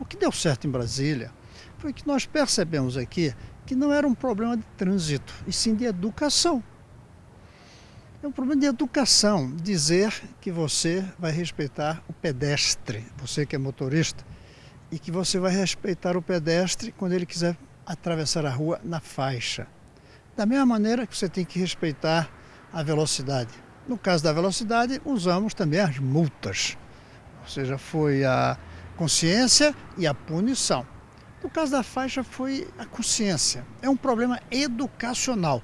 O que deu certo em Brasília foi que nós percebemos aqui que não era um problema de trânsito, e sim de educação. É um problema de educação dizer que você vai respeitar o pedestre, você que é motorista, e que você vai respeitar o pedestre quando ele quiser atravessar a rua na faixa. Da mesma maneira que você tem que respeitar a velocidade. No caso da velocidade, usamos também as multas. Ou seja, foi a consciência e a punição. No caso da faixa, foi a consciência. É um problema educacional.